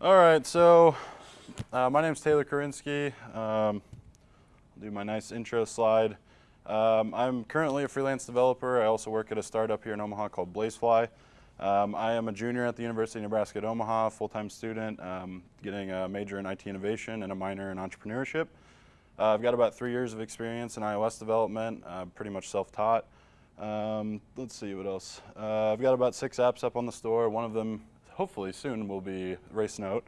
All right, so uh, my name is Taylor Korinsky. Um, I'll do my nice intro slide. Um, I'm currently a freelance developer. I also work at a startup here in Omaha called Blazefly. Um, I am a junior at the University of Nebraska at Omaha, full-time student, um, getting a major in IT innovation and a minor in entrepreneurship. Uh, I've got about three years of experience in iOS development, uh, pretty much self-taught. Um, let's see what else. Uh, I've got about six apps up on the store. One of them, hopefully soon, will be RaceNote.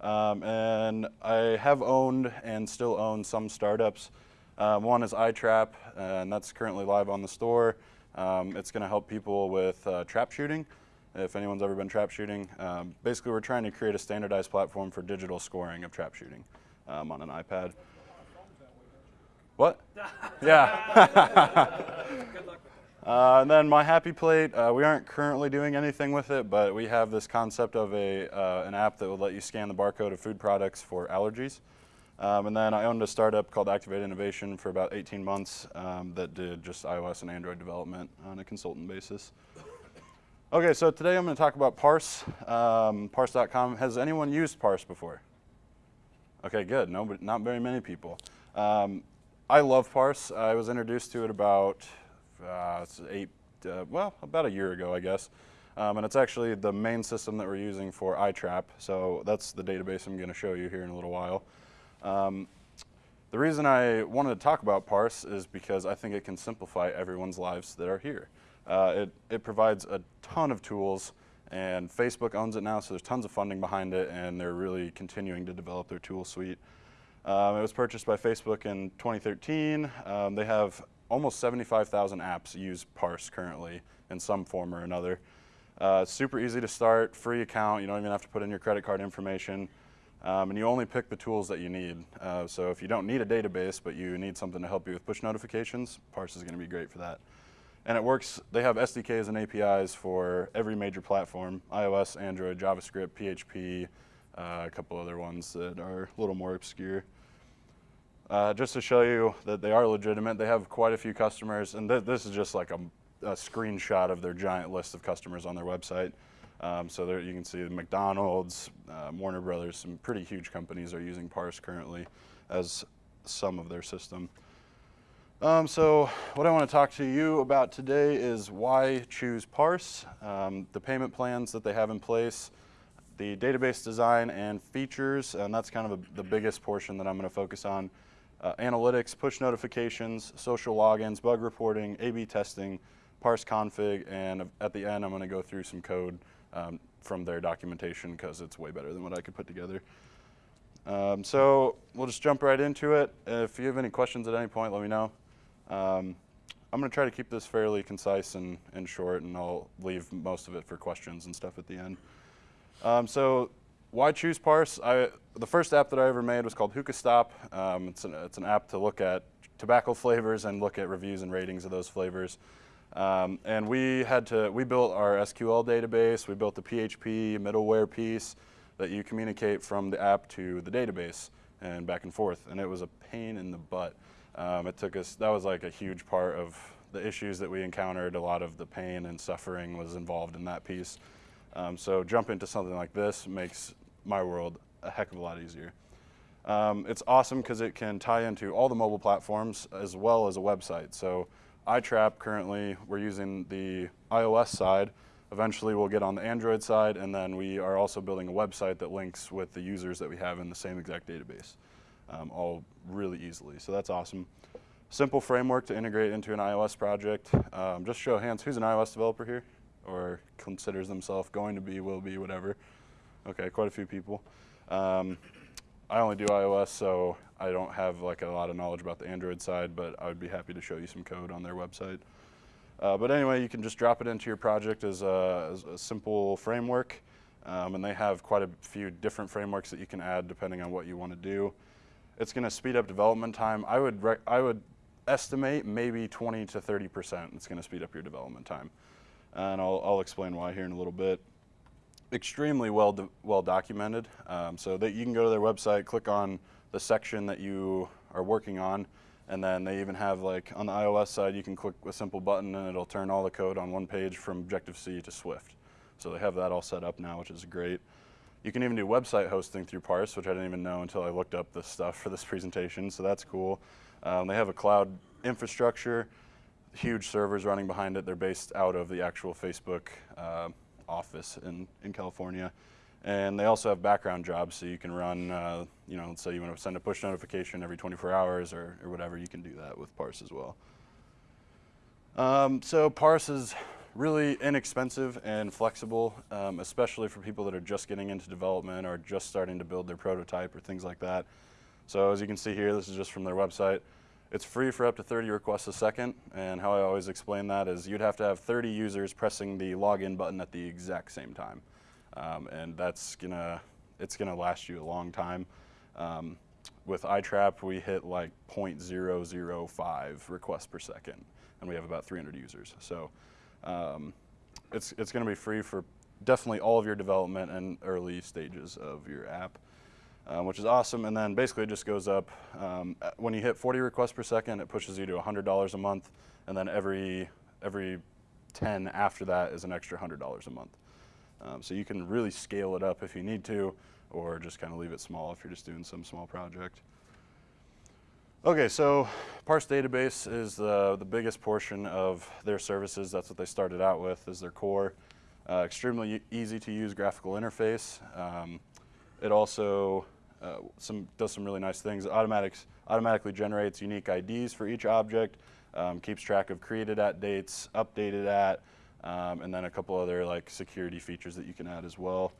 Um, and I have owned and still own some startups. Uh, one is iTrap, and that's currently live on the store. Um, it's going to help people with uh, trap shooting if anyone's ever been trap shooting. Um, basically, we're trying to create a standardized platform for digital scoring of trap shooting um, on an iPad. What? yeah. Uh, and then my Happy Plate, uh, we aren't currently doing anything with it, but we have this concept of a, uh, an app that will let you scan the barcode of food products for allergies. Um, and then I owned a startup called Activate Innovation for about 18 months um, that did just iOS and Android development on a consultant basis. Okay, so today I'm going to talk about Parse, um, parse.com. Has anyone used Parse before? Okay, good. No, but not very many people. Um, I love Parse. I was introduced to it about uh, eight, uh, well, about a year ago, I guess. Um, and it's actually the main system that we're using for iTrap. So that's the database I'm going to show you here in a little while. Um, the reason I wanted to talk about Parse is because I think it can simplify everyone's lives that are here. Uh, it, it provides a ton of tools and Facebook owns it now, so there's tons of funding behind it, and they're really continuing to develop their tool suite. Um, it was purchased by Facebook in 2013. Um, they have almost 75,000 apps use Parse currently in some form or another. Uh, super easy to start, free account. You don't even have to put in your credit card information. Um, and you only pick the tools that you need. Uh, so if you don't need a database, but you need something to help you with push notifications, Parse is going to be great for that. And it works, they have SDKs and APIs for every major platform, iOS, Android, JavaScript, PHP, uh, a couple other ones that are a little more obscure. Uh, just to show you that they are legitimate, they have quite a few customers, and th this is just like a, a, screenshot of their giant list of customers on their website. Um, so there you can see McDonald's, uh, Warner Brothers, some pretty huge companies are using Parse currently as some of their system. Um, so what I want to talk to you about today is why choose Parse, um, the payment plans that they have in place, the database design and features, and that's kind of a, the biggest portion that I'm going to focus on. Uh, analytics, push notifications, social logins, bug reporting, A-B testing, parse config, and at the end I'm going to go through some code um, from their documentation because it's way better than what I could put together. Um, so we'll just jump right into it. If you have any questions at any point, let me know. Um, I'm going to try to keep this fairly concise and, and short, and I'll leave most of it for questions and stuff at the end. Um, so why choose Parse? I, the first app that I ever made was called Hookah Stop. Um, it's, an, it's an app to look at tobacco flavors and look at reviews and ratings of those flavors. Um, and we had to, we built our SQL database, we built the PHP middleware piece that you communicate from the app to the database and back and forth. And it was a pain in the butt. Um, it took us, that was like a huge part of the issues that we encountered. A lot of the pain and suffering was involved in that piece. Um, so jump into something like this makes my world a heck of a lot easier. Um, it's awesome because it can tie into all the mobile platforms as well as a website. So iTrap currently, we're using the iOS side. Eventually we'll get on the Android side and then we are also building a website that links with the users that we have in the same exact database um, all really easily. So that's awesome. Simple framework to integrate into an iOS project. Um, just show hands, who's an iOS developer here? Or considers themselves going to be, will be, whatever. Okay, quite a few people. Um, I only do iOS, so I don't have like a lot of knowledge about the Android side, but I would be happy to show you some code on their website. Uh, but anyway, you can just drop it into your project as a, as a simple framework. Um, and they have quite a few different frameworks that you can add depending on what you want to do. It's going to speed up development time. I would, I would estimate maybe 20 to 30% it's going to speed up your development time. And I'll, I'll explain why here in a little bit. Extremely well, do, well documented. Um, so that you can go to their website, click on the section that you are working on, and then they even have like on the iOS side, you can click a simple button and it'll turn all the code on one page from Objective-C to Swift. So they have that all set up now, which is great. You can even do website hosting through Parse, which I didn't even know until I looked up this stuff for this presentation, so that's cool. Um, they have a cloud infrastructure, huge servers running behind it. They're based out of the actual Facebook uh, office in, in California. And they also have background jobs, so you can run, uh, you know, let's say you want to send a push notification every 24 hours or, or whatever, you can do that with Parse as well. Um, so Parse is really inexpensive and flexible, um, especially for people that are just getting into development or just starting to build their prototype or things like that. So as you can see here, this is just from their website. It's free for up to 30 requests a second, and how I always explain that is you'd have to have 30 users pressing the login button at the exact same time. Um, and that's gonna, it's gonna last you a long time. Um, with iTrap, we hit like 0.005 requests per second, and we have about 300 users. So um, it's, it's to be free for definitely all of your development and early stages of your app, um, which is awesome. And then basically it just goes up. Um, when you hit 40 requests per second, it pushes you to $100 a month. And then every, every 10 after that is an extra $100 a month. Um, so you can really scale it up if you need to, or just kind of leave it small if you're just doing some small project. Okay, so Parse Database is the, the biggest portion of their services. That's what they started out with, is their core. Uh, extremely easy to use graphical interface. Um, it also uh, some, does some really nice things. It automatically generates unique IDs for each object, um, keeps track of created at dates, updated at, um, and then a couple other like security features that you can add as well.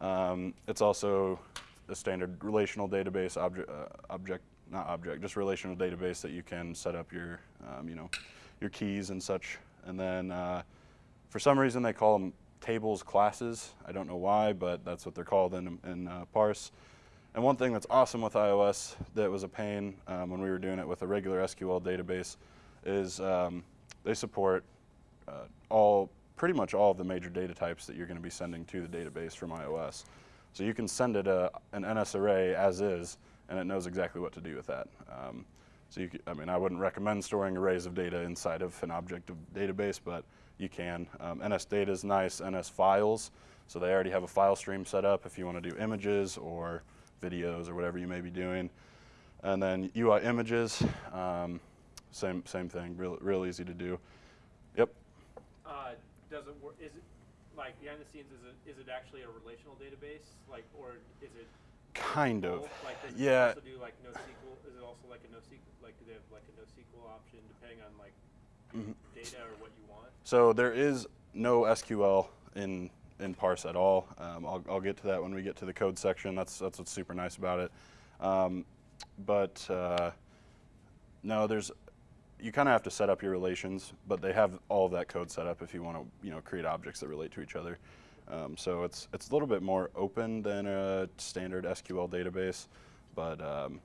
Um, it's also a standard relational database object, uh, object not object, just relational database that you can set up your, um, you know, your keys and such. And then uh, for some reason they call them tables classes. I don't know why, but that's what they're called in, in uh, Parse. And one thing that's awesome with iOS that was a pain um, when we were doing it with a regular SQL database is um, they support uh, all, pretty much all of the major data types that you're going to be sending to the database from iOS. So you can send it a, an NS array as is, and it knows exactly what to do with that. Um, so you, I mean, I wouldn't recommend storing arrays of data inside of an object of database, but you can. Um, NS data is nice, NS files, so they already have a file stream set up if you want to do images or videos or whatever you may be doing. And then UI images, um, same same thing, real, real easy to do. Yep. Uh, does it work, is it, like, behind the scenes, is it, is it actually a relational database? Like, or is it Kind of. Like, Yeah. also do like NoSQL? Is it also like a NoSQL? Like, do they have like a NoSQL option depending on like Mm-hmm. data or what you want? So there is no SQL in in Parse at all. Um, I'll, I'll get to that when we get to the code section. That's that's what's super nice about it. Um, but uh, no, there's you kind of have to set up your relations, but they have all of that code set up if you want to you know create objects that relate to each other. Um, so it's it's a little bit more open than a standard SQL database, but um,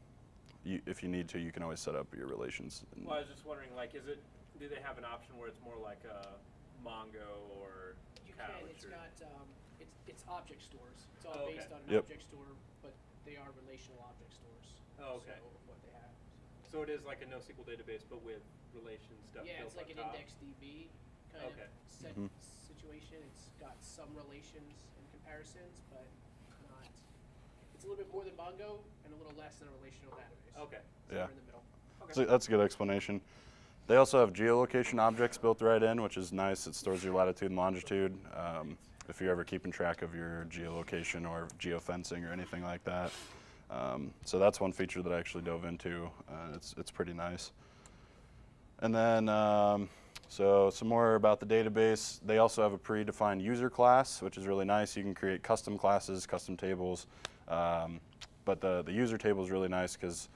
you, if you need to, you can always set up your relations. Well, I was just wondering, like, is it? Do they have an option where it's more like a Mongo or You can, Couch it's or? got, um, it's, it's object stores. It's all Oh, okay. based on an Yep. object store, but they are relational object stores. Oh, okay. So, what they have. So it is like a NoSQL database, but with relation stuff Yeah, built it's like on an top? index DB kind Okay. of set Mhm. situation. It's got some relations and comparisons, but not, it's a little bit more than Mongo and a little less than a relational database. Okay. Yeah. In the middle. Okay. So that's a good explanation. They also have geolocation objects built right in, which is nice. It stores your latitude and longitude. Um, if you're ever keeping track of your geolocation or geofencing or anything like that. Um, so that's one feature that I actually dove into. Uh, it's, it's pretty nice. And then, um, so some more about the database. They also have a predefined user class, which is really nice. You can create custom classes, custom tables. Um, but the, the user table is really nice because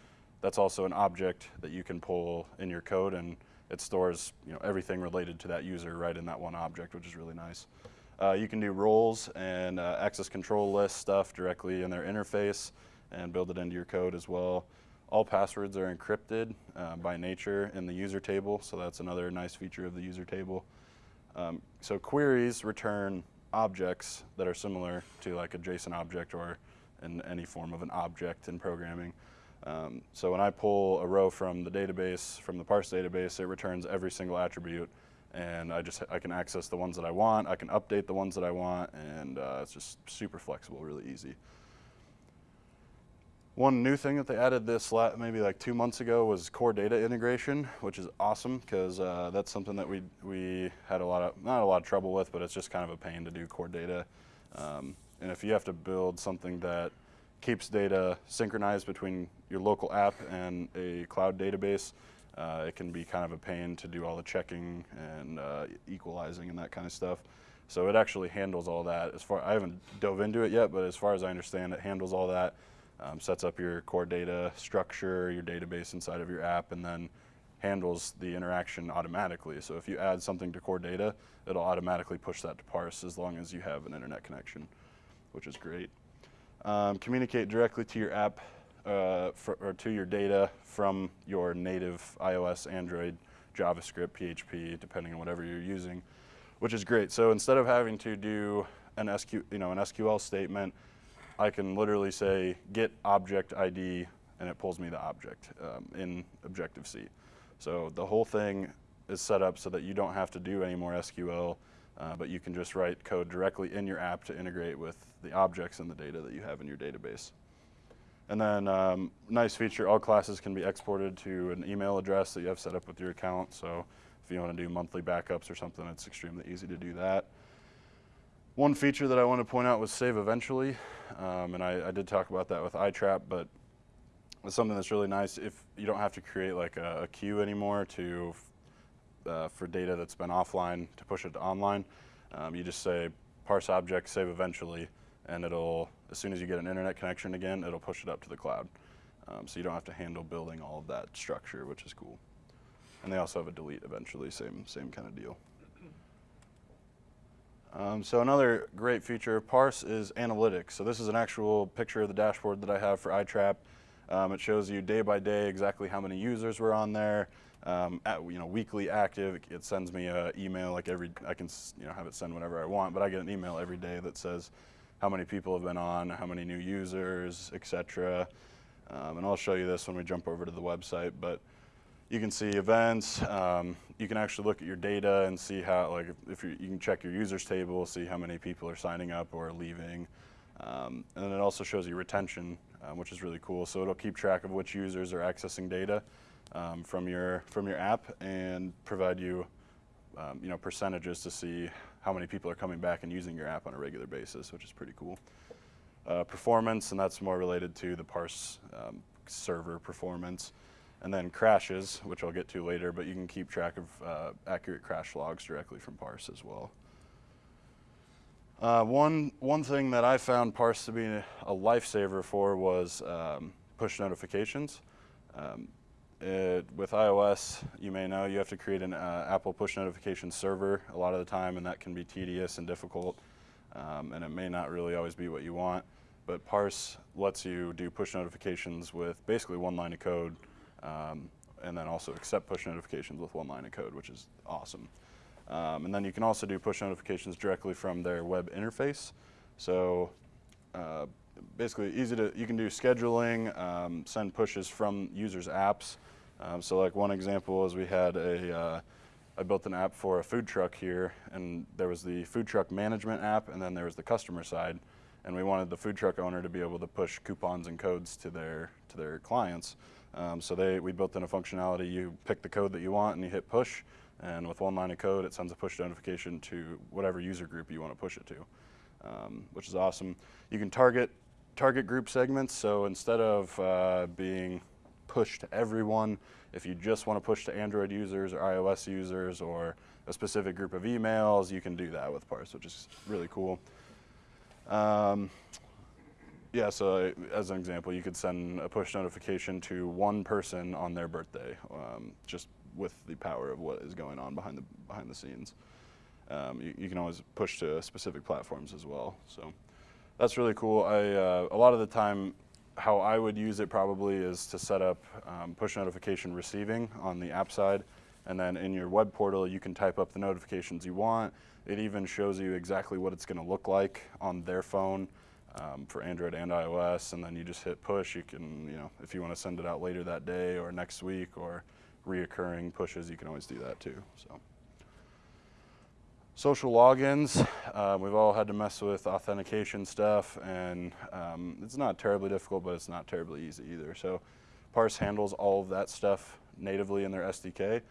that's also an object that you can pull in your code and it stores you know, everything related to that user right in that one object, which is really nice. Uh, you can do roles and uh, access control list stuff directly in their interface and build it into your code as well. All passwords are encrypted uh, by nature in the user table, so that's another nice feature of the user table. Um, so queries return objects that are similar to like a JSON object or in any form of an object in programming. Um, so when I pull a row from the database, from the parse database, it returns every single attribute and I just I can access the ones that I want. I can update the ones that I want, and uh, it's just super flexible, really easy. One new thing that they added this maybe like two months ago was core data integration, which is awesome because uh, that's something that we we had a lot of not a lot of trouble with, but it's just kind of a pain to do core data. Um, and if you have to build something that keeps data synchronized between your local app and a cloud database, uh, it can be kind of a pain to do all the checking and uh, equalizing and that kind of stuff. So it actually handles all that. As far I haven't dove into it yet, but as far as I understand, it handles all that um, sets up your core data structure, your database inside of your app, and then handles the interaction automatically. So if you add something to core data, it'll automatically push that to parse as long as you have an internet connection, which is great. Um, communicate directly to your app uh, fr- or to your data from your native iOS, Android, JavaScript, PHP, depending on whatever you're using, which is great. So instead of having to do an SQ, you know, an SQL statement I can literally say get object ID and it pulls me the object um, in Objective-C. So the whole thing is set up so that you don't have to do any more SQL, uh, but you can just write code directly in your app to integrate with the objects and the data that you have in your database. And then um, nice feature, all classes can be exported to an email address that you have set up with your account. So if you want to do monthly backups or something, it's extremely easy to do that. One feature that I want to point out was save eventually, um, and I, I, did talk about that with iTrap, but it's something that's really nice if you don't have to create like a, a queue anymore to uh, for data that's been offline to push it to online. Um, you just say parse object, save eventually, and it'll as soon as you get an internet connection again, it'll push it up to the cloud. Um, so you don't have to handle building all of that structure, which is cool. And they also have a delete eventually, same same kind of deal. Um, so another great feature of Parse is analytics. So this is an actual picture of the dashboard that I have for iTrap. Um, it shows you day by day exactly how many users were on there. Um, at, you know, weekly active. It sends me an email like every. I can you know have it send whenever I want, but I get an email every day that says how many people have been on, how many new users, etc. Um, and I'll show you this when we jump over to the website. But you can see events. Um, you can actually look at your data and see how, like, if you, you can check your users table, see how many people are signing up or leaving. Um, and then it also shows you retention, um, which is really cool. So it'll keep track of which users are accessing data um, from your from your app and provide you, um, you know, percentages to see how many people are coming back and using your app on a regular basis, which is pretty cool. Uh, performance, and that's more related to the parse um, server performance and then crashes, which I'll get to later, but you can keep track of uh, accurate crash logs directly from Parse as well. Uh, one, one thing that I found Parse to be a, lifesaver for was um, push notifications. Um, it, with iOS, you may know you have to create an uh, Apple push notification server a lot of the time, and that can be tedious and difficult, um, and it may not really always be what you want. But Parse lets you do push notifications with basically one line of code um, and then also accept push notifications with one line of code, which is awesome. Um, and then you can also do push notifications directly from their web interface. So uh, basically easy to, you can do scheduling, um, send pushes from users' apps. Um, so like one example is we had a, uh, I built an app for a food truck here and there was the food truck management app and then there was the customer side. And we wanted the food truck owner to be able to push coupons and codes to their, to their clients. Um, so they, we built in a functionality, you pick the code that you want and you hit push, and with one line of code, it sends a push notification to whatever user group you want to push it to, um, which is awesome. You can target, target group segments, so instead of uh, being pushed to everyone, if you just want to push to Android users or iOS users or a specific group of emails, you can do that with Parse, which is really cool. Um, yeah, so as an example, you could send a push notification to one person on their birthday, um, just with the power of what is going on behind the behind the scenes. Um, you, you, can always push to specific platforms as well. So that's really cool. I uh, a lot of the time, how I would use it probably is to set up um, push notification receiving on the app side, and then in your web portal you can type up the notifications you want. It even shows you exactly what it's going to look like on their phone um, for Android and iOS, and then you just hit push. You can, you know, if you want to send it out later that day or next week or reoccurring pushes, you can always do that too. So Social logins, uh, we've all had to mess with authentication stuff, and um, it's not terribly difficult, but it's not terribly easy either. So, Parse handles all of that stuff natively in their SDK,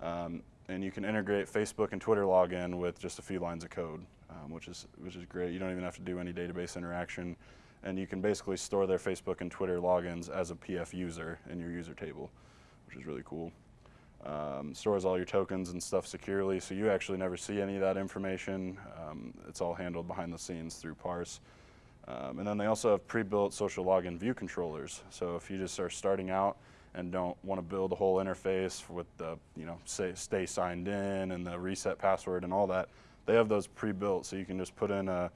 um, and you can integrate Facebook and Twitter login with just a few lines of code, um, which is which is great. You don't even have to do any database interaction, and you can basically store their Facebook and Twitter logins as a PF user in your user table, which is really cool um, stores all your tokens and stuff securely, so you actually never see any of that information. Um, it's all handled behind the scenes through Parse. Um, and then they also have pre-built social login view controllers. So if you just are starting out and don't want to build a whole interface with the, you know, say, stay signed in and the reset password and all that, they have those pre-built, so you can just put in a,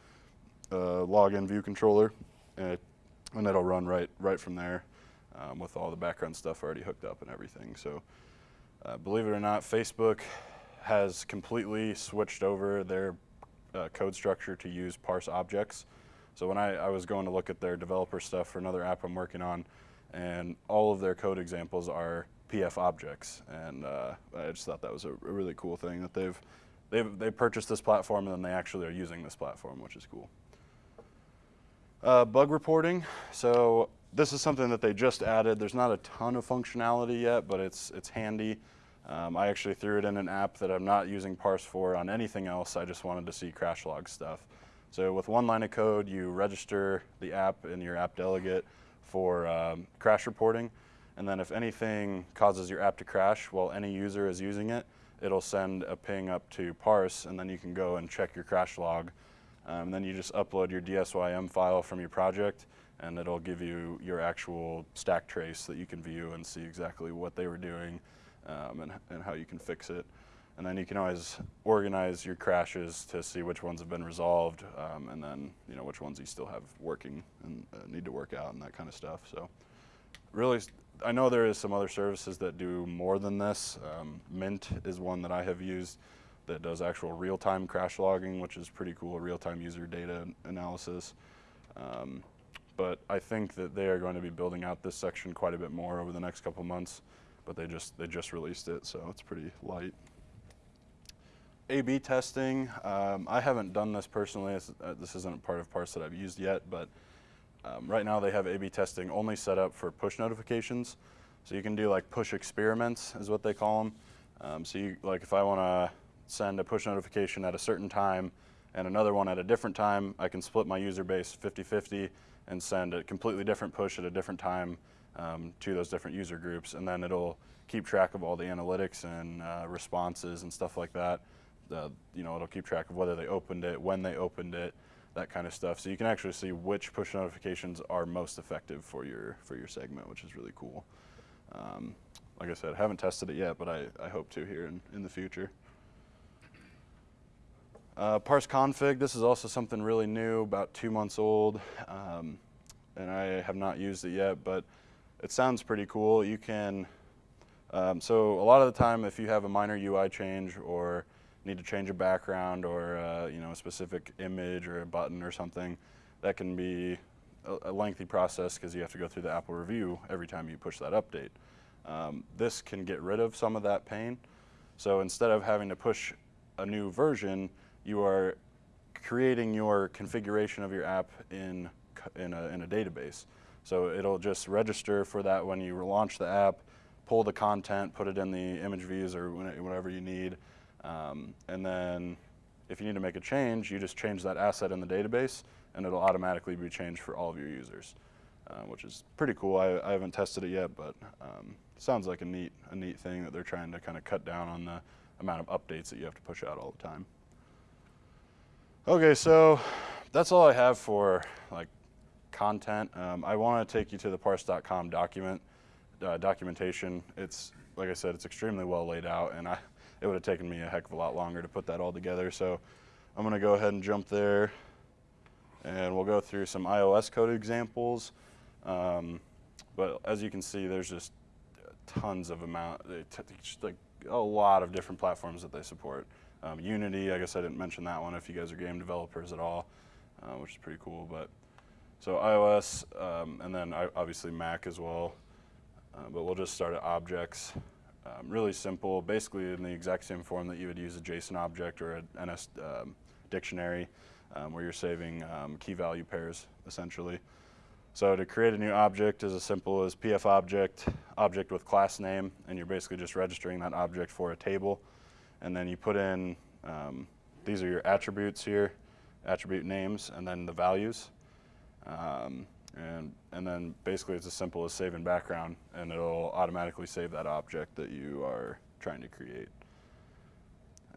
a login view controller, and, it, and it'll run right right from there um, with all the background stuff already hooked up and everything. So. Uh, believe it or not, Facebook has completely switched over their uh, code structure to use parse objects. So when I, I, was going to look at their developer stuff for another app I'm working on, and all of their code examples are PF objects, and uh, I just thought that was a, really cool thing that they've they've they purchased this platform and then they actually are using this platform, which is cool. Uh, bug reporting. So this is something that they just added. There's not a ton of functionality yet, but it's it's handy. Um, I actually threw it in an app that I'm not using parse for on anything else. I just wanted to see crash log stuff. So with one line of code, you register the app in your app delegate for um, crash reporting. And then if anything causes your app to crash while any user is using it, it'll send a ping up to parse, and then you can go and check your crash log. Um, then you just upload your DSYM file from your project, and it'll give you your actual stack trace that you can view and see exactly what they were doing um, and, and how you can fix it. And then you can always organize your crashes to see which ones have been resolved, um, and then you know which ones you still have working and uh, need to work out and that kind of stuff. So, really, I know there is some other services that do more than this. Um, Mint is one that I have used that does actual real-time crash logging, which is pretty cool, real-time user data analysis. Um, but I think that they are going to be building out this section quite a bit more over the next couple months but they just they just released it, so it's pretty light. A/B testing. Um, I haven't done this personally. Uh, this isn't part of Parse that I've used yet, but um, right now they have A/B testing only set up for push notifications. So you can do like push experiments, is what they call them. Um, so you like if I want to send a push notification at a certain time and another one at a different time, I can split my user base 50-50 and send a completely different push at a different time um, to those different user groups, and then it'll keep track of all the analytics and uh, responses and stuff like that. Uh, you know, it'll keep track of whether they opened it, when they opened it, that kind of stuff. So you can actually see which push notifications are most effective for your for your segment, which is really cool. Um, like I said, I haven't tested it yet, but I, I hope to here in, in the future. Uh, parse config, this is also something really new, about two months old, um, and I have not used it yet, but it sounds pretty cool. You can, um, so a lot of the time if you have a minor UI change or need to change a background or uh, you know a specific image or a button or something, that can be a, a lengthy process because you have to go through the Apple review every time you push that update. Um, this can get rid of some of that pain. So instead of having to push a new version, you are creating your configuration of your app in, in, a, in a database. So it'll just register for that when you launch the app, pull the content, put it in the image views or whatever you need. Um, and then if you need to make a change, you just change that asset in the database and it'll automatically be changed for all of your users, uh, which is pretty cool. I, I, haven't tested it yet, but um, sounds like a neat, a neat thing that they're trying to kind of cut down on the amount of updates that you have to push out all the time. Okay, so that's all I have for like content. Um, I want to take you to the parse.com document uh, documentation. It's like I said, it's extremely well laid out, and I it would have taken me a heck of a lot longer to put that all together. So I'm going to go ahead and jump there, and we'll go through some iOS code examples. Um, but as you can see, there's just tons of amount, just like a lot of different platforms that they support. Um, Unity, I guess I didn't mention that one if you guys are game developers at all, uh, which is pretty cool. But so iOS, um, and then obviously Mac as well. Uh, but we'll just start at objects. Um, really simple, basically in the exact same form that you would use a JSON object or a NS um, dictionary, um, where you're saving um, key value pairs essentially. So to create a new object is as simple as pf object, object with class name, and you're basically just registering that object for a table. And then you put in, um, these are your attributes here, attribute names, and then the values. Um, and, and then basically it's as simple as save in background, and it'll automatically save that object that you are trying to create.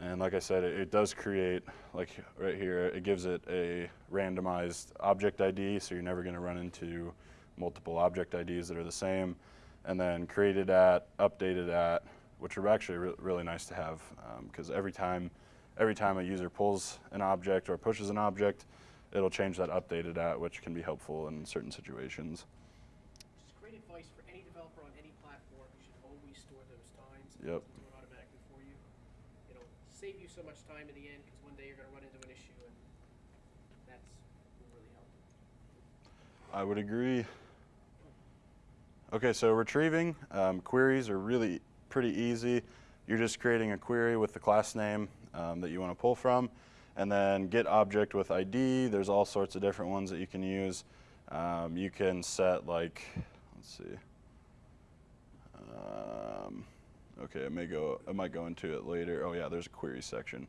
And like I said, it, it does create, like right here, it gives it a randomized object ID, so you're never going to run into multiple object IDs that are the same. And then created at, updated at, which are actually re really nice to have, because every time, every time a user pulls an object or pushes an object, it'll change that updated at, which can be helpful in certain situations. Just great advice for any developer on any platform. You should always store those times. Yep. Do it automatically for you. It'll save you so much time in the end because one day you're going to run into an issue and that's really help. I would agree. Okay, so retrieving um, queries are really pretty easy. You're just creating a query with the class name um, that you want to pull from, and then get object with ID. There's all sorts of different ones that you can use. Um, you can set like, let's see. Um, okay, it may go. I might go into it later. Oh yeah, there's a query section.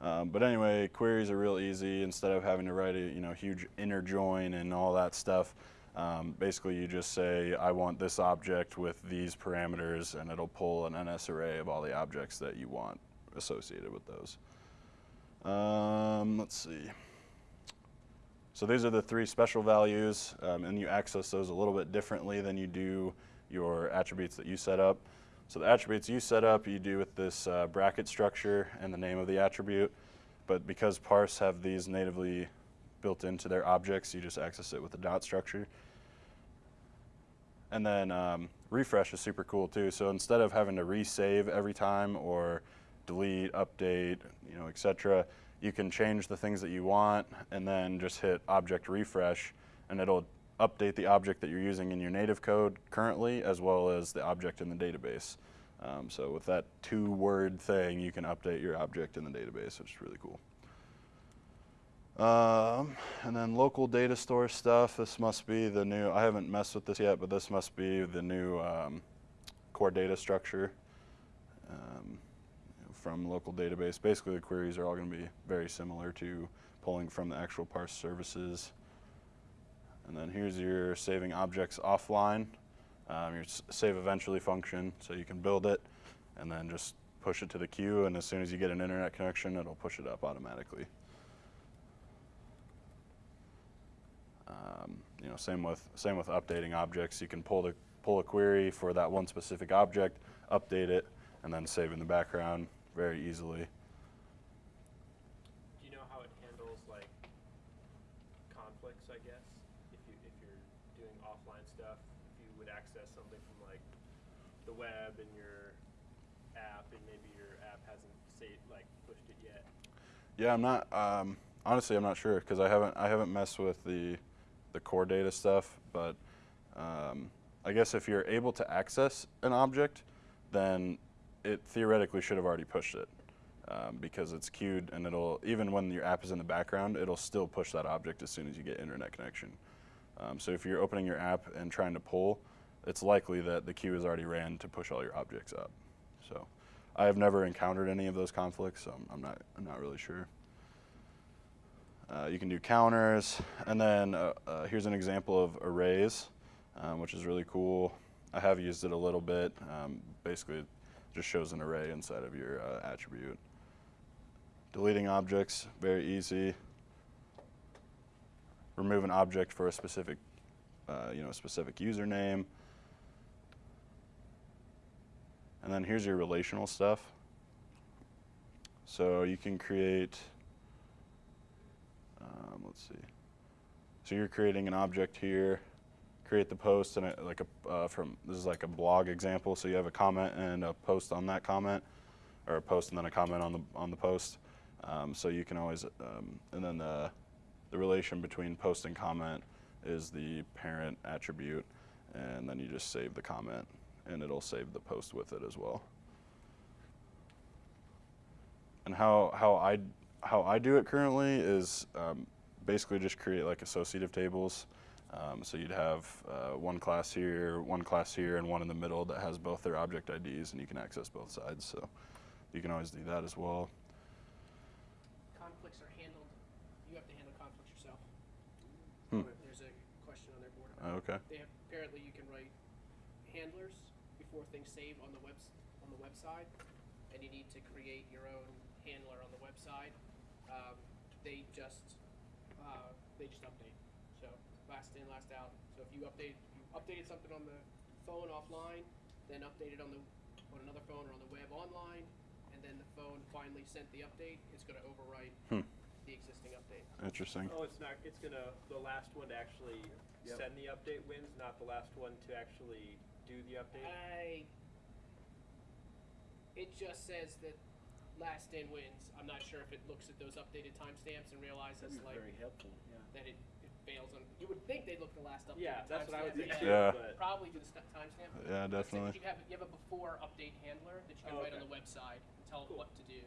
Um, but anyway, queries are real easy. Instead of having to write a you know huge inner join and all that stuff, um, basically you just say I want this object with these parameters, and it'll pull an NS array of all the objects that you want associated with those. Um, let's see. So these are the three special values, um, and you access those a little bit differently than you do your attributes that you set up. So the attributes you set up, you do with this uh, bracket structure and the name of the attribute. But because parse have these natively built into their objects, you just access it with the dot structure. And then um, refresh is super cool too. So instead of having to resave every time or delete, update, you know, etc., you can change the things that you want and then just hit object refresh, and it'll update the object that you're using in your native code currently, as well as the object in the database. Um, so with that two-word thing, you can update your object in the database, which is really cool. Um, and then local data store stuff. This must be the new. I haven't messed with this yet, but this must be the new um, core data structure um, from local database. Basically, the queries are all going to be very similar to pulling from the actual parse services. And then here's your saving objects offline, um, your save eventually function. So you can build it and then just push it to the queue. And as soon as you get an internet connection, it'll push it up automatically. Um, you know, same with same with updating objects. You can pull the pull a query for that one specific object, update it, and then save in the background very easily. Do you know how it handles like conflicts? I guess if you if you're doing offline stuff, if you would access something from like the web and your app, and maybe your app hasn't say like pushed it yet. Yeah, I'm not. Um, honestly, I'm not sure because I haven't I haven't messed with the the core data stuff. But um, I guess if you're able to access an object, then it theoretically should have already pushed it um, because it's queued and it'll even when your app is in the background, it'll still push that object as soon as you get internet connection. Um, so if you're opening your app and trying to pull, it's likely that the queue is already ran to push all your objects up. So I have never encountered any of those conflicts, so I'm, I'm not I'm not really sure. Uh, you can do counters, and then uh, uh, here's an example of arrays, um, which is really cool. I have used it a little bit. Um, basically, just shows an array inside of your uh, attribute. Deleting objects, very easy. Remove an object for a specific, uh, you know, a specific username. And then here's your relational stuff. So you can create, um, let's see. So you're creating an object here, create the post and it, like a, uh, from, this is like a blog example. So you have a comment and a post on that comment, or a post and then a comment on the, on the post. Um, so you can always, um, and then the, the relation between post and comment is the parent attribute, and then you just save the comment and it'll save the post with it as well. And how how I how I do it currently is um, basically just create like associative tables. Um, so you'd have uh, one class here, one class here, and one in the middle that has both their object IDs, and you can access both sides. So you can always do that as well. Conflicts are handled, you have to handle conflicts yourself. Hmm. There's a question on their board. Okay. They have, apparently you can write handlers before things save on the webs, on the website, and you need to create your own handler on the website. Um, they just, uh, they just update, last in, last out. So if you update, you updated something on the phone offline, then updated on the, on another phone or on the web online, and then the phone finally sent the update, it's gonna overwrite Hmm. the existing update. Interesting. Oh, it's not, it's gonna, the last one to actually Yep. send the update wins, not the last one to actually do the update? I. It just says that last in wins. I'm not sure if it looks at those updated timestamps and realizes That'd be like very helpful, yeah. that it, it on. You would think they'd look at the last update. Yeah, that's what I would think timestamp, too, Yeah. but. Probably do the st- timestamp. Yeah, Let's definitely. You have you have a before update handler that you can Oh, write on okay. the website and tell Cool. it what to do.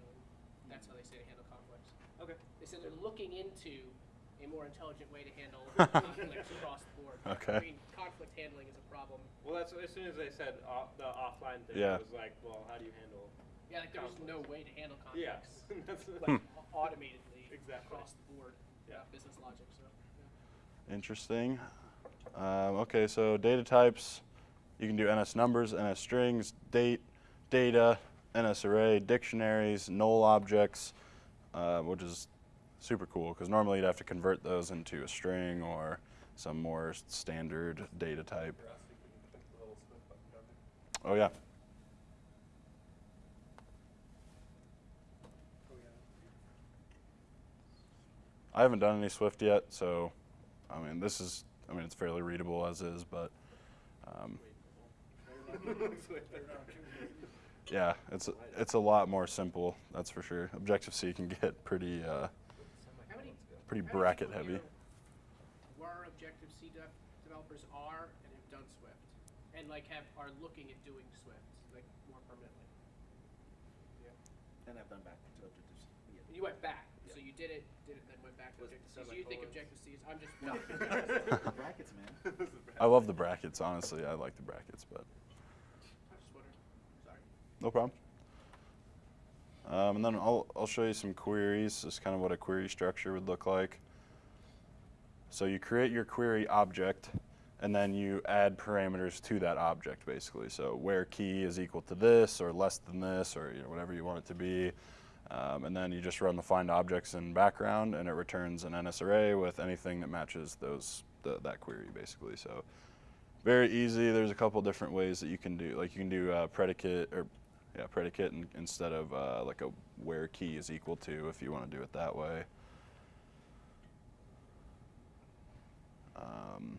And that's how they say to handle conflicts. Okay. They said they're looking into a more intelligent way to handle conflicts across the board. Okay. I mean, conflict handling is a problem. Well, that's, as soon as they said off, the offline thing, Yeah. I was like, well, how do you handle? Yeah, like there's no way to handle Yeah. conflicts. That's like au- automatedly Exactly. across the board. Yeah. uh, business logic. So yeah. Interesting. Um, okay, so data types, you can do NS numbers, NS strings, date, data, NS array, dictionaries, null objects, uh, which is super cool because normally you'd have to convert those into a string or some more standard data type. Oh yeah. I haven't done any Swift yet, so I mean this is I mean it's fairly readable as is, but um, yeah, it's it's a lot more simple. That's for sure. Objective C can get pretty uh, many pretty bracket heavy. here Were Objective C dev- developers are and have done Swift, and like have are looking at doing Swift like more permanently. Yeah. And I've done back to Objective-C. Yeah. You went back, so you did it, did it, then went back to Was Objective C. So you think? Objective C is? I'm just No. no. Brackets, man. I love the brackets. Honestly, I like the brackets, but I'm just wondering. Sorry. no problem. Um, and then I'll I'll show you some queries. This is kind of what a query structure would look like. So you create your query object, and then you add parameters to that object, basically. So where key is equal to this, or less than this, or you know, whatever you want it to be. Um, and then you just run the find objects in background, and it returns an NS array with anything that matches those the, that query, basically. So very easy. There's a couple different ways that you can do. Like you can do uh, predicate or yeah predicate in, instead of uh, like a where key is equal to if you want to do it that way. Um,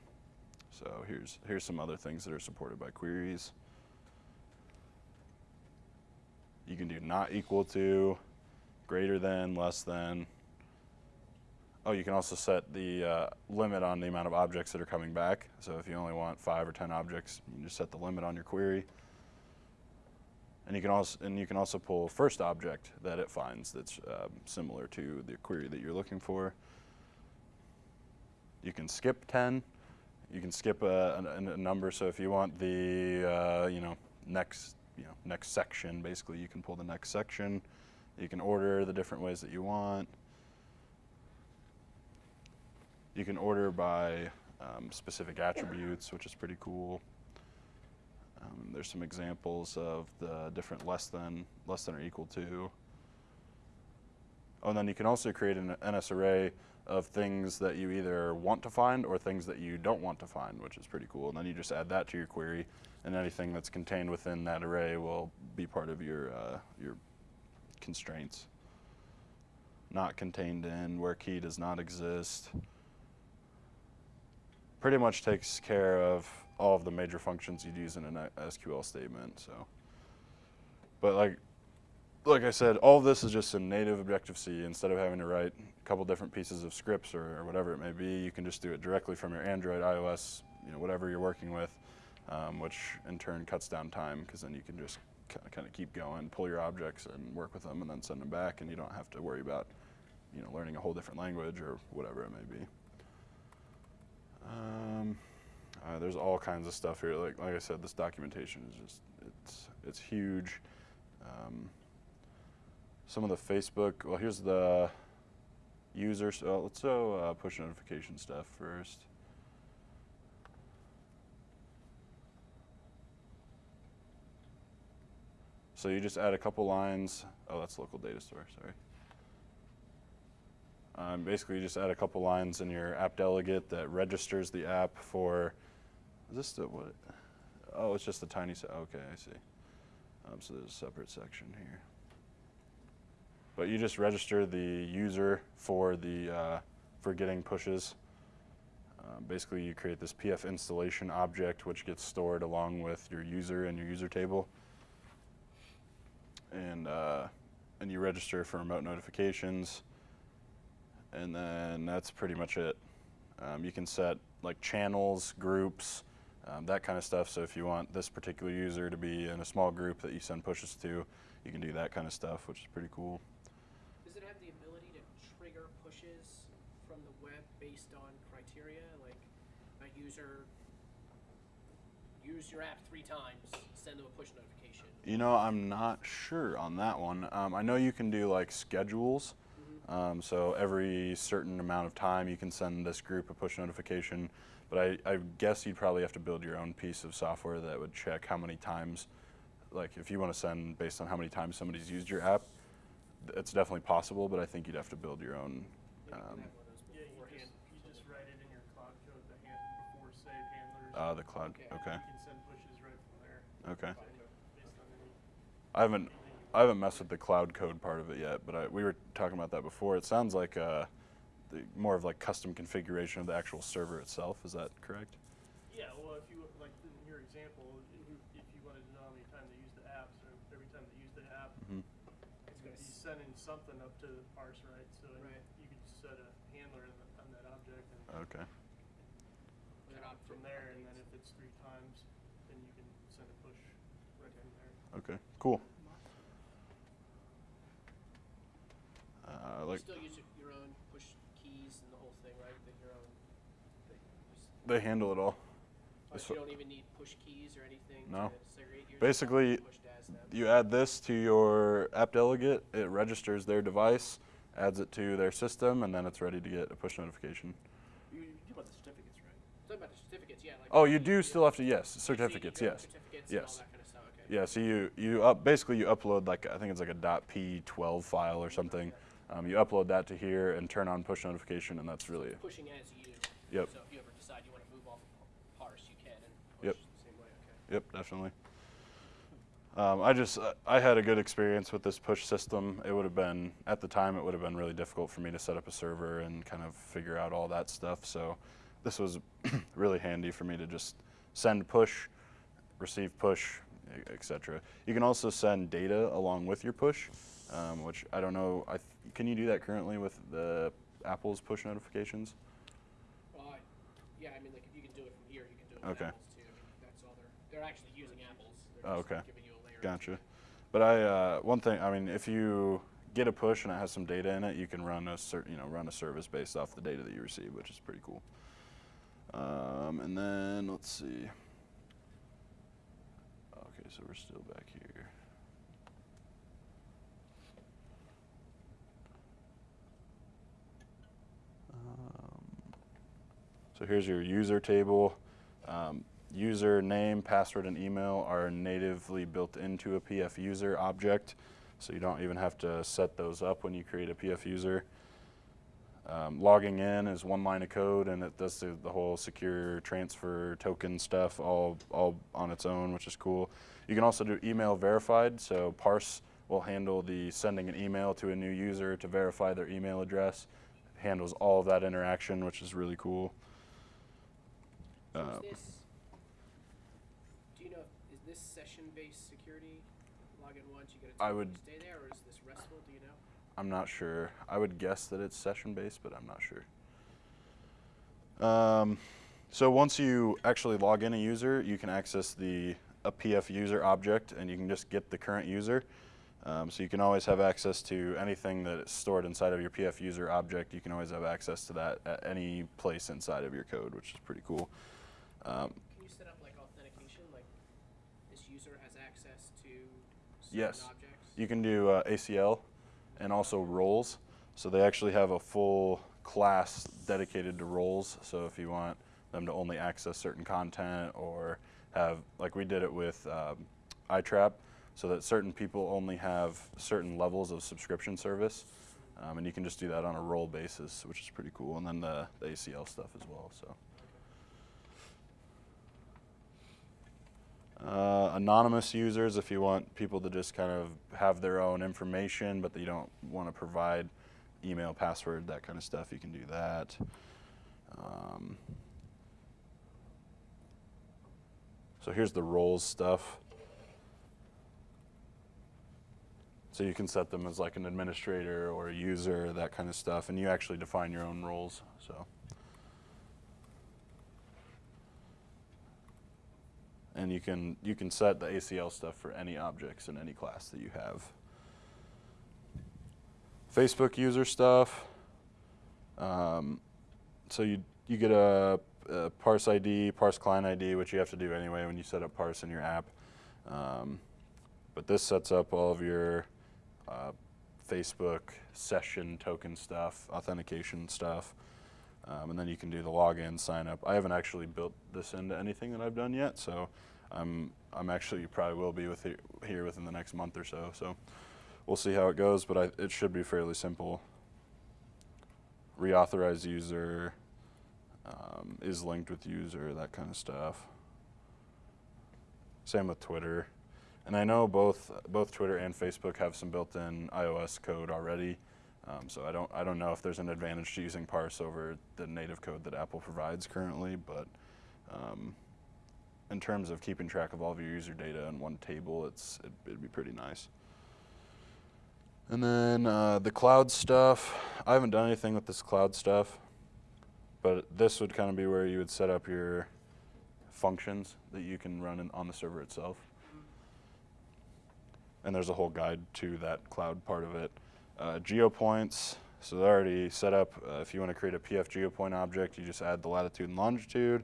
so here's here's some other things that are supported by queries. You can do not equal to, greater than, less than. Oh, you can also set the uh, limit on the amount of objects that are coming back. So if you only want five or ten objects, you can just set the limit on your query. And you can also and you can also pull first object that it finds that's um, similar to the query that you're looking for. You can skip ten. You can skip a, a, a number. So if you want the uh, you know next you know next section, basically you can pull the next section. You can order the different ways that you want. You can order by um, specific attributes, which is pretty cool. Um, there's some examples of the different less than, less than or equal to. Oh, and then you can also create an NS array of things that you either want to find or things that you don't want to find, which is pretty cool. And then you just add that to your query, and anything that's contained within that array will be part of your uh, your constraints. Not contained in where key does not exist. Pretty much takes care of all of the major functions you'd use in an SQL statement. So, but like like I said, all of this is just in native Objective C. Instead of having to write a couple different pieces of scripts or, or whatever it may be, you can just do it directly from your Android, iOS, you know, whatever you're working with. um, which in turn cuts down time because then you can just kind of keep going, pull your objects and work with them, and then send them back, and you don't have to worry about you know learning a whole different language or whatever it may be. Um, uh, there's all kinds of stuff here. Like like I said, this documentation is just it's it's huge. Um, some of the Facebook. Well, here's the user. So let's do uh, push notification stuff first. So you just add a couple lines. Oh, that's local data store. Sorry. Um, basically, you just add a couple lines in your app delegate that registers the app for. Is this the what? Oh, it's just the tiny. Okay, I see. Um, so there's a separate section here. But you just register the user for the uh, for getting pushes. Um, basically, you create this PF installation object, which gets stored along with your user and your user table. And uh, and you register for remote notifications. And then that's pretty much it. Um, you can set like channels, groups, um, that kind of stuff. So if you want this particular user to be in a small group that you send pushes to, you can do that kind of stuff, which is pretty cool. Does it have the ability to trigger pushes from the web based on criteria, like a user use your app three times, send them a push notification? You know, I'm not sure on that one. Um, I know you can do like schedules. Um, so every certain amount of time, you can send this group a push notification. But I, I guess you'd probably have to build your own piece of software that would check how many times, like if you want to send based on how many times somebody's used your app, it's definitely possible. But I think you'd have to build your own. Yeah, you Um, have one of those Yeah, you just, you just write it in your cloud code, the hand, before save handlers. uh, the cloud. Okay. Okay. Okay. Based on any, I haven't I haven't messed with the cloud code part of it yet, but I, we were talking about that before. It sounds like uh, the, more of like custom configuration of the actual server itself. Is that correct? Yeah, well, if you, like in your example, if you, if you wanted to know how many times they use the app, so every time they use the app, Mhm. it's gonna be sending something up to the parse, right? So Right. you could just set a handler on that object and Okay. you know, from there, and then if it's three times, then you can send a push right from there. Okay. Cool. Uh, You still use your- your own push keys and the whole thing, right? That your own. That they handle it all. oh, so you don't even need push keys or anything No. to segregate. Basically, pushed as them. You add this to your app delegate. It registers their device, adds it to their system, and then it's ready to get a push notification. You, you do about the certificates, right? Talking about the certificates, yeah. Like Oh, you do still have to yes, certificates. your own Yes. Certificates Yes. Yeah, so you you up basically you upload like I think it's like a .p12 file or something. Um, you upload that to here and turn on push notification, and that's really Pushing as you. Yep. So if you ever decide you want to move off of parse, you can and push Yep. the same way. Okay. yep definitely. Um, I just uh, I had a good experience with this push system. It would have been at the time it would have been really difficult for me to set up a server and kind of figure out all that stuff. So this was really handy for me to just send push, receive push, etc. You can also send data along with your push, um, which I don't know. I th- can you do that currently with the Apple's push notifications? I, yeah, I mean, like if you can do it from here, you can do it with Okay. apples too. I mean, that's all they're. They're actually using apples. They're Oh, just okay. Giving you a layer. Gotcha. But I uh, one thing I mean, if you get a push and it has some data in it, you can run a you know run a service based off the data that you receive, which is pretty cool. Um, and then let's see. So we're still back here. Um, so here's your user table. Um, user name, password, and email are natively built into a PF user object, so you don't even have to set those up when you create a PF user. Um, logging in is one line of code, and it does the, the whole secure transfer token stuff all all on its own, which is cool. You can also do email verified, so Parse will handle the sending an email to a new user to verify their email address. handles all of that interaction, which is really cool. So Uh, is this? Do you know? Is this session-based security? Log in once, you get a I would- stay there, or is this restful? Do you know? I'm not sure. I would guess that it's session based, but I'm not sure. Um, So once you actually log in a user, you can access the a PF user object, and you can just get the current user. Um, so you can always have access to anything that is stored inside of your PF user object. You can always have access to that at any place inside of your code, which is pretty cool. Um, Can you set up like authentication, like this user has access to certain Yes. objects? You can do uh, ACL and also roles. So they actually have a full class dedicated to roles. So if you want them to only access certain content or have, like we did it with um, iTrap, so that certain people only have certain levels of subscription service. Um, and you can just do that on a role basis, which is pretty cool. And then the, the ACL stuff as well. So. Uh, anonymous users, if you want people to just kind of have their own information, but you don't want to provide email, password, that kind of stuff, you can do that. Um, so here's the roles stuff. So you can set them as like an administrator or a user, that kind of stuff, and you actually define your own roles. So. and you can you can set the ACL stuff for any objects in any class that you have. Facebook user stuff. Um, so you you get a, a parse ID, parse client ID, which you have to do anyway when you set up parse in your app. Um, but this sets up all of your uh, Facebook session token stuff, authentication stuff. Um, and then you can do the login, sign up. I haven't actually built this into anything that I've done yet, so I'm I'm actually probably will be with here, here within the next month or so. So we'll see how it goes, but I, it should be fairly simple. Reauthorize user um, is linked with user, that kind of stuff. Same with Twitter, and I know both both Twitter and Facebook have some built-in iOS code already. Um, so I don't I don't know if there's an advantage to using parse over the native code that Apple provides currently, but um, in terms of keeping track of all of your user data in one table, it's it, it'd be pretty nice. And then uh, the cloud stuff, I haven't done anything with this cloud stuff, but this would kind of be where you would set up your functions that you can run in, on the server itself. And there's a whole guide to that cloud part of it. Uh, geopoints, so they're already set up. Uh, if you want to create a PF geopoint object, you just add the latitude and longitude.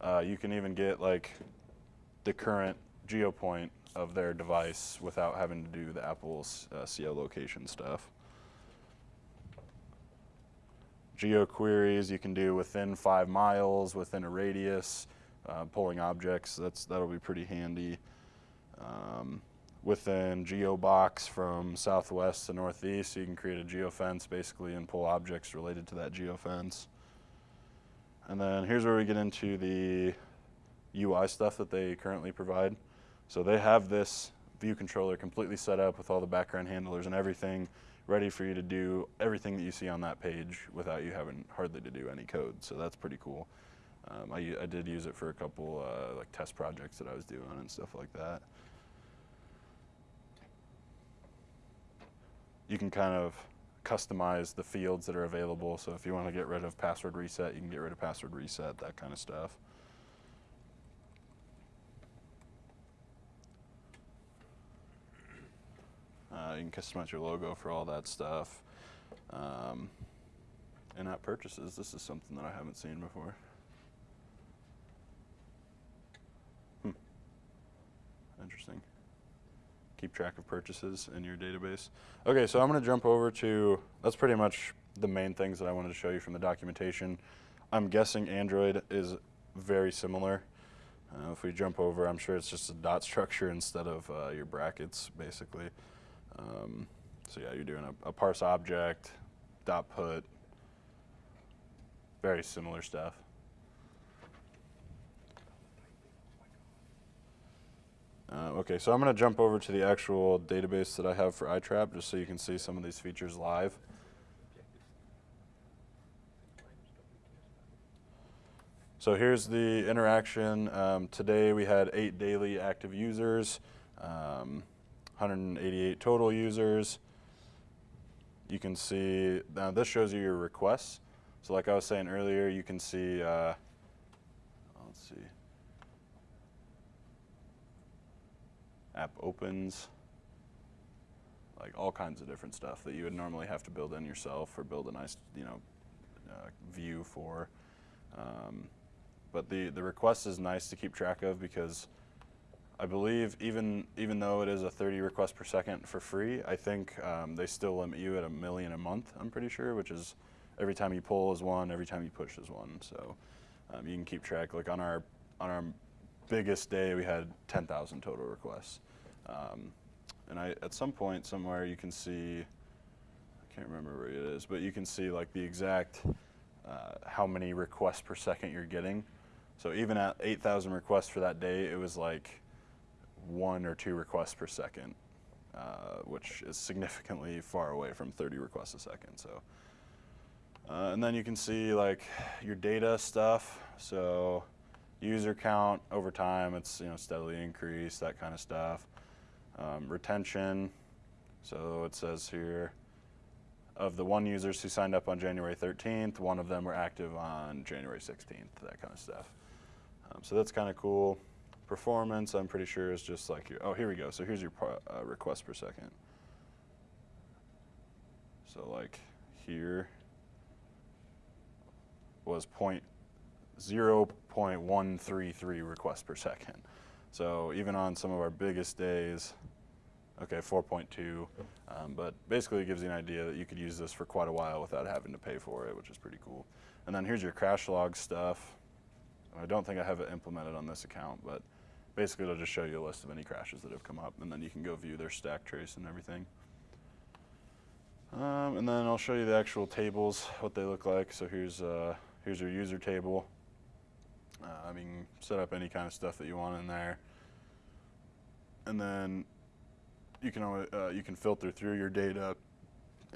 Uh, you can even get like the current geopoint of their device without having to do the Apple's uh, geolocation stuff. Geo queries you can do within five miles, within a radius, uh, pulling objects. That's that'll be pretty handy. Um, within GeoBox from southwest to northeast, you can create a geofence basically and pull objects related to that geofence. And then here's where we get into the UI stuff that they currently provide. So they have this view controller completely set up with all the background handlers and everything ready for you to do everything that you see on that page without you having hardly to do any code. So that's pretty cool. Um, I, I did use it for a couple uh, like test projects that I was doing and stuff like that. You can kind of customize the fields that are available. So if you want to get rid of password reset, you can get rid of password reset, that kind of stuff. Uh, you can customize your logo for all that stuff. Um, in-app purchases, this is something that I haven't seen before. Hmm. Interesting. Keep track of purchases in your database. Okay, so I'm going to jump over to, that's pretty much the main things that I wanted to show you from the documentation. I'm guessing Android is very similar. Uh, if we jump over, I'm sure it's just a dot structure instead of uh, your brackets, basically. Um, so yeah, you're doing a, a parse object, dot put, very similar stuff. Uh, okay, so I'm going to jump over to the actual database that I have for iTrap just so you can see some of these features live. So here's the interaction. Um, today we had eight daily active users, um, 188 total users. You can see, now this shows you your requests. So like I was saying earlier, you can see, uh, let's see, app opens, like all kinds of different stuff that you would normally have to build in yourself or build a nice, you know, uh, view for. Um, but the, the request is nice to keep track of because I believe even even though it is a 30 requests per second for free, I think um, they still limit you at a million a month. I'm pretty sure, which is every time you pull is one, every time you push is one. So um, you can keep track. Like on our on our biggest day, we had 10,000 total requests. Um, and I at some point somewhere you can see, I can't remember where it is, but you can see like the exact uh, how many requests per second you're getting. So even at 8,000 requests for that day, it was like one or two requests per second, uh, which is significantly far away from 30 requests a second. So, uh, and then you can see like your data stuff. So, user count over time, it's you know steadily increased, that kind of stuff. Um, retention. So it says here, of the one users who signed up on January 13th, one of them were active on January 16th, that kind of stuff. Um, so that's kind of cool. Performance, I'm pretty sure is just like your, oh, here we go. So here's your uh, request per second. So like here was point zero point one three three requests per second. So even on some of our biggest days, okay, 4.2, um, but basically it gives you an idea that you could use this for quite a while without having to pay for it, which is pretty cool. And then here's your crash log stuff. I don't think I have it implemented on this account, but basically it'll just show you a list of any crashes that have come up, and then you can go view their stack trace and everything. Um, and then I'll show you the actual tables, what they look like. So here's uh, here's your user table. Uh, I mean, set up any kind of stuff that you want in there, and then you can alwa- uh, you can filter through your data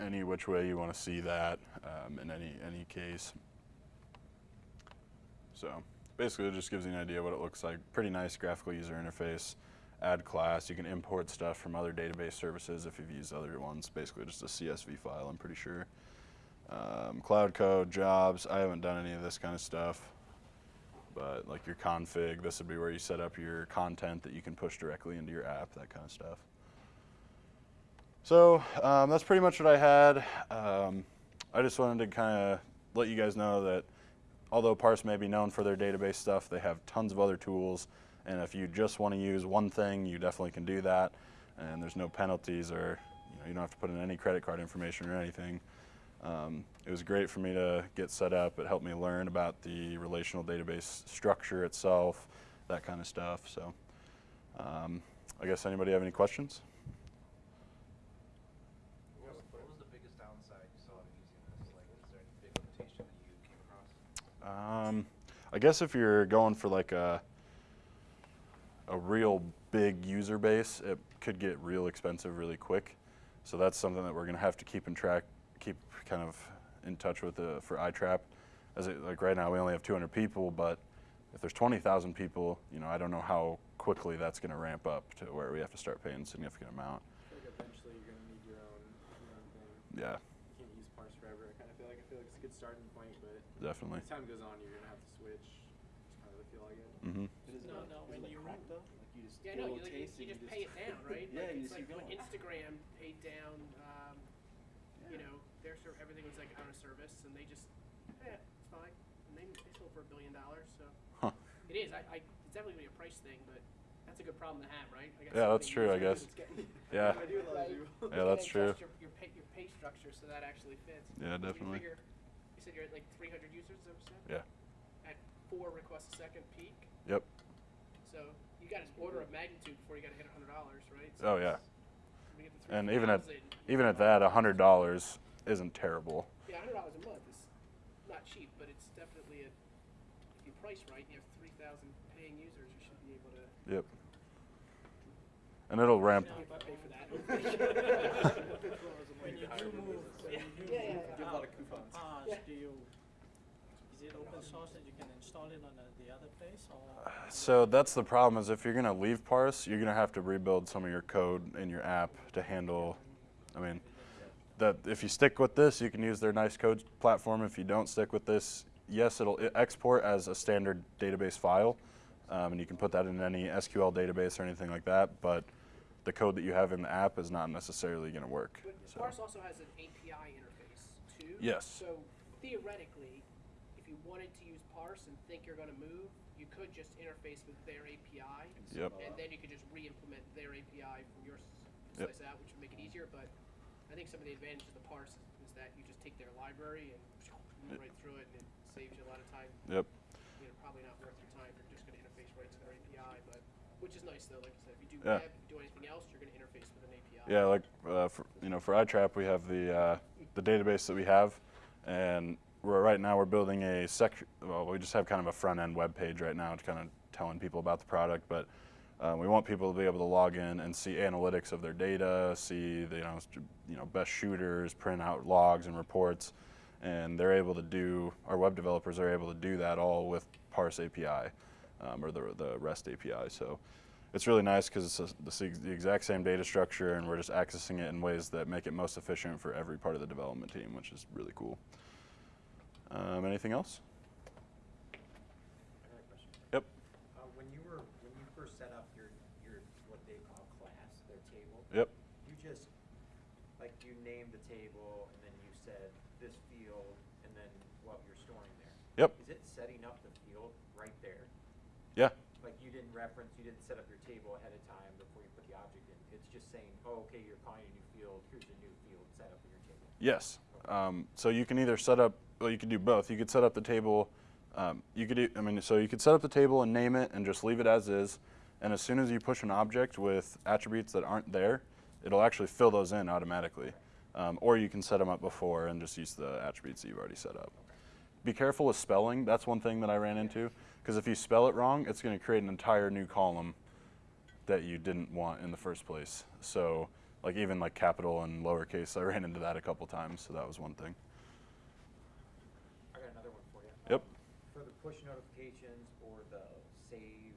any which way you want to see that um, in any any case. So basically, it just gives you an idea what it looks like. Pretty nice graphical user interface. Add class. You can import stuff from other database services if you've used other ones. Basically, just a CSV file. I'm pretty sure. Um, cloud code, jobs. I haven't done any of this kind of stuff, but like your config, this would be where you set up your content that you can push directly into your app. That kind of stuff. So um, that's pretty much what I had. Um, I just wanted to kind of let you guys know that although Parse may be known for their database stuff, they have tons of other tools. And if you just want to use one thing, you definitely can do that. And there's no penalties or you, know, you don't have to put in any credit card information or anything. Um, it was great for me to get set up. It helped me learn about the relational database structure itself, that kind of stuff. So um, I guess anybody have any questions? What was, what was the biggest downside you saw of using this? Like, is there any big limitation that you came across? Um, I guess if you're going for like a a real big user base, it could get real expensive really quick. So that's something that we're gonna have to keep in track, keep kind of in touch with uh, for iTrap. As it, like right now, we only have 200 people, but if there's 20,000 people, you know, I don't know how quickly that's gonna ramp up to where we have to start paying a significant amount. Like eventually you're gonna need your own, your own thing. Yeah, You can't use parse forever. I kind of feel like I feel like it's a good starting point, but definitely. as time goes on, you're gonna have to switch. Just kind of the feel I get. hmm But is No, like, no, is when you- crack though? Like you just Yeah, no, you, little like, you, taste you and just pay it down, right? yeah, like, you it's just like keep when. Instagram paid down, um, you know, their ser- everything was like on a service, and they just, yeah, it's fine, and they, they sold for a billion dollars, so Huh. it is. I, I it's definitely gonna be a price thing, but that's a good problem to have, right? I got Yeah, that's true, I guess. getting- Yeah. I do love you. you Yeah, that's true. Your, your pay your pay structure so that actually fits. Yeah, You definitely. Figure, you said you're at like 300 users, is that what you said? Yeah. At four requests a second peak. Yep. So you got an order of magnitude before you got to hit hundred dollars, right? Oh So yeah. when we get to And even at even at that, hundred dollars isn't terrible. yeah, hundred dollars a month is not cheap, but it's definitely a. If you price right, and you have three thousand paying users, you should be able to. Yep. And it'll ramp. If I pay for that. When you do move, when you do Yeah, yeah, move yeah. Give a lot of coupons. cars, Yeah. do you, is it open that you can install it on the, the other place or? So that's the problem is if you're gonna leave Parse, you're gonna have to rebuild some of your code in your app to handle. I mean, that if you stick with this, you can use their nice code platform. If you don't stick with this, yes, it'll export as a standard database file, um, and you can put that in any SQL database or anything like that. But the code that you have in the app is not necessarily going to work. But So, Parse also has an API interface too. Yes. So theoretically, if you wanted to use Parse and think you're going to move, you could just interface with their API. Yep. And then you could just re-implement their API from your s- Yep. out, which would make it easier. But I think some of the advantages of the Parse is, is that you just take their library and move right through it, and it saves you a lot of time. yep. You know, probably not worth your time you're just going to interface right to their API, but which is nice though. Like I said, if you do Yeah. web, if you do anything else, you're going to interface with an API. Yeah, like uh, for, you know, for iTrap, we have the uh, the database that we have, and we're right now we're building a section. Well, we just have kind of a front end web page right now, to kind of telling people about the product. But uh, we want people to be able to log in and see analytics of their data, see the, you know you know best shooters, print out logs and reports, and they're able to do. Our web developers are able to do that all with Parse API um, or the the REST API. So it's really nice because it's a, the, the exact same data structure and we're just accessing it in ways that make it most efficient for every part of the development team, which is really cool. Um, anything else? I got a question. Yep. Uh, when you were, when you first set up your, your, what they call class, their table. Yep. You just, like, you named the table, and then you said this field, and then what you're storing there. Yep. Is it setting up the field right there? Yeah. Like, you didn't reference, you didn't set up your table ahead of time before you put the object in? It's just saying, oh, okay, you're calling a new field, here's a new field set up in your table? Yes. Um, so you can either set up, well, you could do both. You could set up the table. Um, you could, I mean, so you could set up the table and name it and just leave it as is. And as soon as you push an object with attributes that aren't there, it'll actually fill those in automatically. Um, or you can set them up before and just use the attributes that you've already set up. Be careful with spelling. That's one thing that I ran into. Because if you spell it wrong, it's going to create an entire new column that you didn't want in the first place. So, like even like capital and lowercase, I ran into that a couple times. So that was one thing. I got another one for you. Yep. Um, For the push notifications or the save,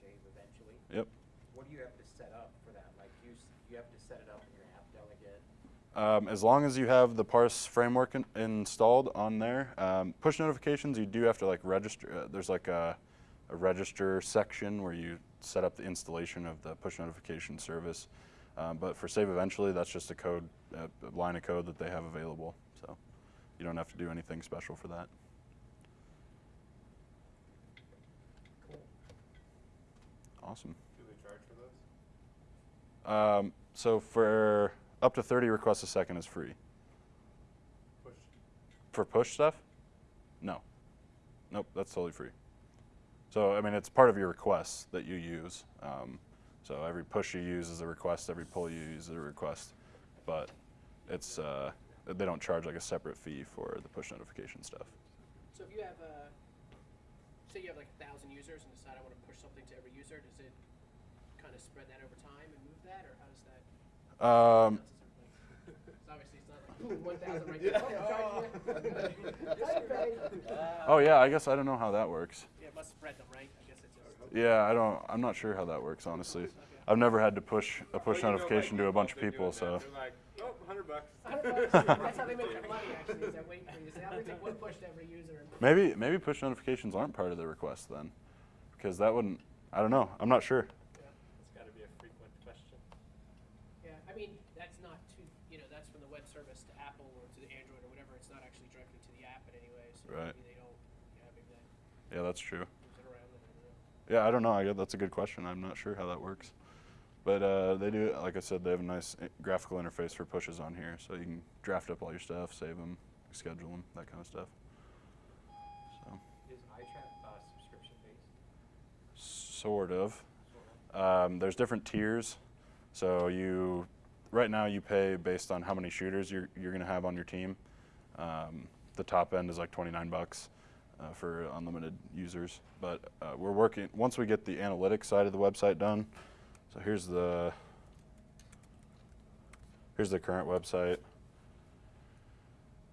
save eventually. Yep. What do you have to set up for that? Like, you, you have to set it up in your app delegate? Um, as long as you have the parse framework in, installed on there, um, push notifications you do have to like register. Uh, there's like a, a register section where you set up the installation of the push notification service. Um, but for save eventually, that's just a code, a a line of code that they have available. So you don't have to do anything special for that. Awesome. Do they charge for those? Um, so for up to 30 requests a second is free. Push. For push stuff? No. Nope, that's totally free. So, I mean, it's part of your requests that you use. Um, so every push you use is a request, every pull you use is a request. But it's, uh, they don't charge like a separate fee for the push notification stuff. So if you have a, say you have like a thousand users and decide I want to push something to every user, does it kind of spread that over time and move that, or how does that? Um, It's obviously it's not like boom, one thousand right there. Oh, I'm charging you. yeah, I guess I don't know how that works. Yeah, it must spread them, right? I guess it just. Yeah, I don't, I'm not sure how that works, honestly. I've never had to push a push notification to a bunch of people, so. Like, oh, 100 bucks. Hundred bucks. That's how they make their money, actually, is that waiting for you. Say, I'm take one push to every user. Maybe maybe push notifications aren't part of the request then, because that wouldn't. I don't know. I'm not sure. Yeah. It's got to be a frequent question. Yeah, I mean, that's not to, you know, that's from the web service to Apple or to the Android or whatever. It's not actually directly to the app in any way, so Right. maybe they don't, yeah, maybe that Yeah, that's true. moves it around. I don't know. Yeah, I don't know. I guess that's a good question. I'm not sure how that works, but uh, they do. Like I said, they have a nice uh, graphical interface for pushes on here, so you can draft up all your stuff, save them, schedule them, that kind of stuff. So Is iTrap, uh, subscription based? sort of. Sort of. Um, there's different tiers. So you, right now, you pay based on how many shooters you're you're gonna have on your team. Um, the top end is like 29 bucks uh, for unlimited users. But uh, we're working once we get the analytics side of the website done. So here's the here's the current website.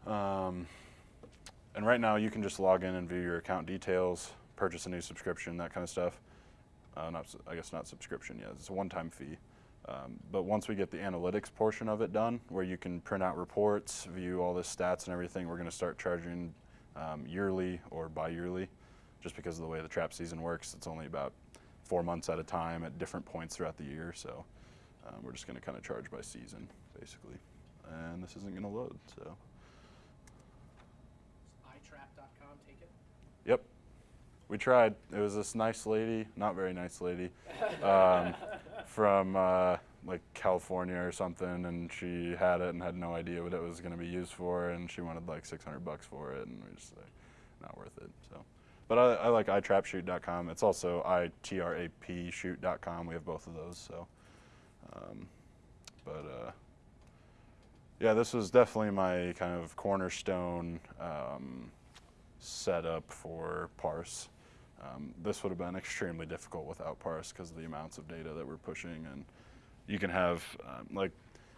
Um, and right now, you can just log in and view your account details, purchase a new subscription, that kind of stuff. Uh, not, I guess not subscription yet. It's a one-time fee. Um, but once we get the analytics portion of it done, where you can print out reports, view all the stats and everything, we're going to start charging um, yearly or bi-yearly, just because of the way the trap season works. It's only about four months at a time at different points throughout the year, so um, we're just going to kind of charge by season, basically. And this isn't going to load, so. iTrap.com taken. Yep. We tried. It was this nice lady, not very nice lady, um, from uh, like California or something, and she had it and had no idea what it was going to be used for, and she wanted like 600 bucks for it, and we just like, not worth it. So, but I, I like itrapshoot.com. It's also itrap shoot.com. We have both of those. So, um, but uh, yeah, this was definitely my kind of cornerstone. Um, setup for parse. Um, this would have been extremely difficult without parse because of the amounts of data that we're pushing. And you can have, um, like,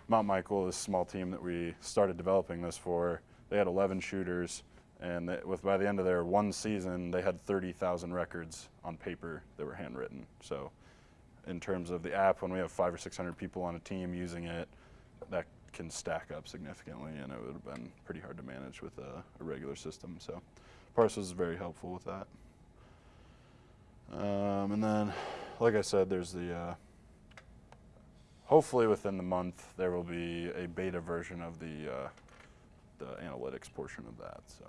Mount Michael, this small team that we started developing this for, they had 11 shooters. And they, with by the end of their one season, they had 30,000 records on paper that were handwritten. So, in terms of the app, when we have five or 600 people on a team using it, that can stack up significantly, and it would have been pretty hard to manage with a, a regular system. So, Parse was very helpful with that. And then, like I said, there's the. Uh, hopefully, within the month, there will be a beta version of the uh, the analytics portion of that. So.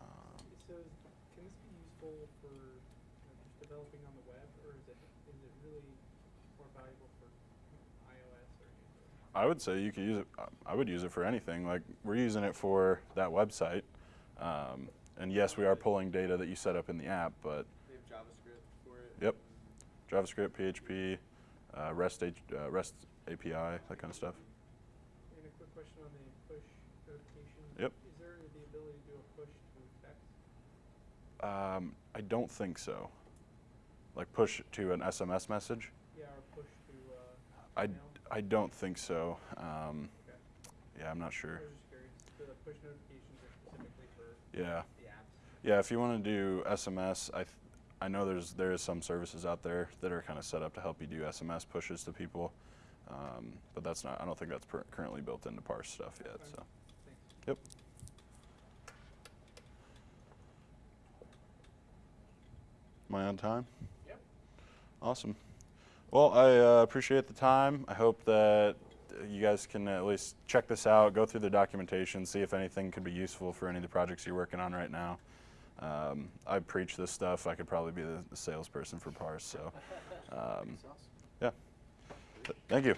Um, So can this be useful for you know, just developing on the web, or is it is it really more valuable for iOS or Android? I would say you could use it. I would use it for anything. Like we're using it for that website, um, and yes, we are pulling data that you set up in the app. But They have JavaScript for it. Yep. JavaScript, PHP, uh, REST, H, uh, REST API, that kind of stuff. And a quick question on the push notification. Yep. Is there the ability to do a push to text? Um, I don't think so. Like push to an SMS message. Yeah, or push to uh, I, email? I don't think so. Um, Okay. yeah, I'm not sure. I was just curious. The push notifications are specifically for Yeah. the apps. Yeah, if you want to do SMS, I, I know there's there is some services out there that are kind of set up to help you do SMS pushes to people, um, but that's not. I don't think that's per- currently built into Parse stuff yet. So, yep. Am I on time? Yep. Awesome. Well, I uh, appreciate the time. I hope that you guys can at least check this out, go through the documentation, see if anything could be useful for any of the projects you're working on right now. Um, I preach this stuff. I could probably be the, the salesperson for Parse. So, um, yeah. Thank you.